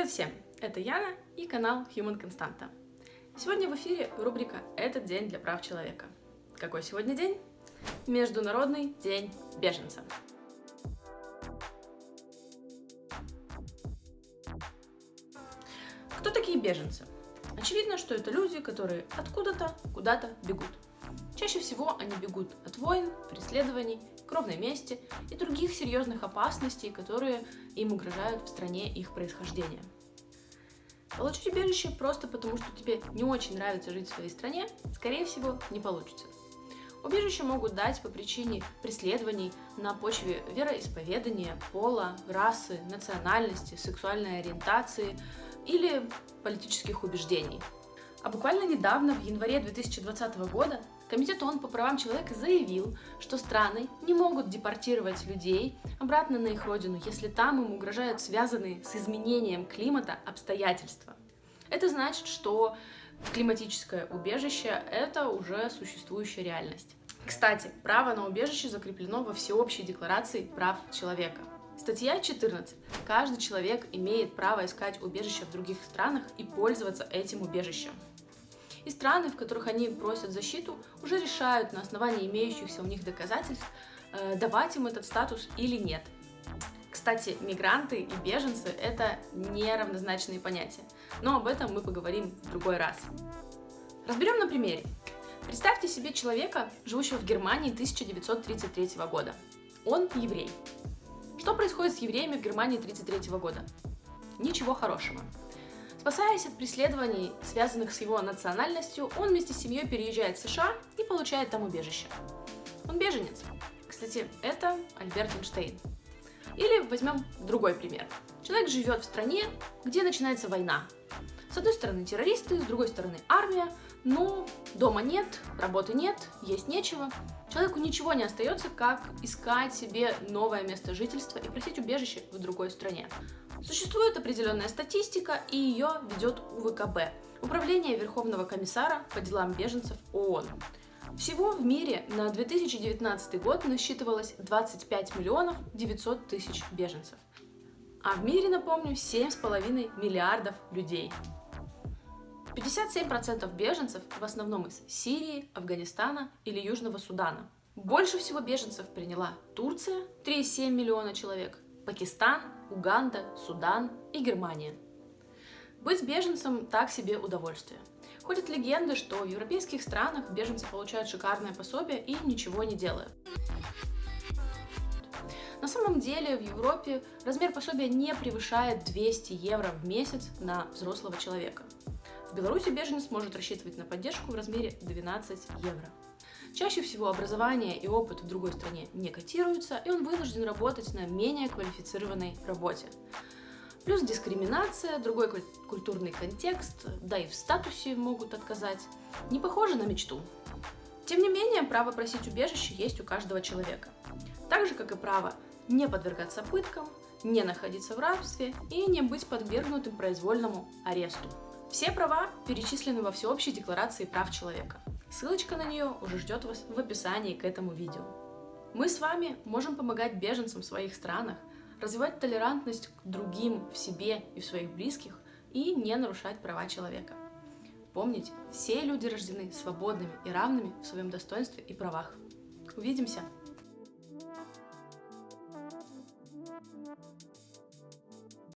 Привет всем! Это Яна и канал Human Constanta. Сегодня в эфире рубрика «Этот день для прав человека». Какой сегодня день? Международный день беженца. Кто такие беженцы? Очевидно, что это люди, которые откуда-то, куда-то бегут. Чаще всего они бегут от войн, преследований, кровной мести и других серьезных опасностей, которые им угрожают в стране их происхождения. Получить убежище просто потому, что тебе не очень нравится жить в своей стране, скорее всего, не получится. Убежище могут дать по причине преследований на почве вероисповедания, пола, расы, национальности, сексуальной ориентации или политических убеждений. А буквально недавно, в январе 2020 года, Комитет ООН по правам человека заявил, что страны не могут депортировать людей обратно на их родину, если там им угрожают связанные с изменением климата обстоятельства. Это значит, что климатическое убежище — это уже существующая реальность. Кстати, право на убежище закреплено во Всеобщей декларации прав человека. Статья 14. Каждый человек имеет право искать убежище в других странах и пользоваться этим убежищем и страны, в которых они просят защиту, уже решают на основании имеющихся у них доказательств, э, давать им этот статус или нет. Кстати, мигранты и беженцы — это неравнозначные понятия, но об этом мы поговорим в другой раз. Разберем на примере. Представьте себе человека, живущего в Германии 1933 года. Он еврей. Что происходит с евреями в Германии 1933 года? Ничего хорошего. Спасаясь от преследований, связанных с его национальностью, он вместе с семьей переезжает в США и получает там убежище. Он беженец. Кстати, это Альберт Эйнштейн. Или возьмем другой пример. Человек живет в стране, где начинается война. С одной стороны террористы, с другой стороны армия, но дома нет, работы нет, есть нечего. Человеку ничего не остается, как искать себе новое место жительства и просить убежище в другой стране. Существует определенная статистика, и ее ведет УВКБ – Управление Верховного комиссара по делам беженцев ООН. Всего в мире на 2019 год насчитывалось 25 миллионов 900 тысяч беженцев. А в мире, напомню, 7,5 миллиардов людей. 57% беженцев в основном из Сирии, Афганистана или Южного Судана. Больше всего беженцев приняла Турция, 3,7 миллиона человек, Пакистан, Уганда, Судан и Германия. Быть беженцем – так себе удовольствие. Ходят легенды, что в европейских странах беженцы получают шикарное пособие и ничего не делают. На самом деле в Европе размер пособия не превышает 200 евро в месяц на взрослого человека. В Беларуси беженец может рассчитывать на поддержку в размере 12 евро. Чаще всего образование и опыт в другой стране не котируются, и он вынужден работать на менее квалифицированной работе. Плюс дискриминация, другой культурный контекст, да и в статусе могут отказать. Не похоже на мечту. Тем не менее, право просить убежище есть у каждого человека. Так же, как и право не подвергаться пыткам, не находиться в рабстве и не быть подвергнутым произвольному аресту. Все права перечислены во Всеобщей декларации прав человека. Ссылочка на нее уже ждет вас в описании к этому видео. Мы с вами можем помогать беженцам в своих странах, развивать толерантность к другим в себе и в своих близких и не нарушать права человека. Помните, все люди рождены свободными и равными в своем достоинстве и правах. Увидимся!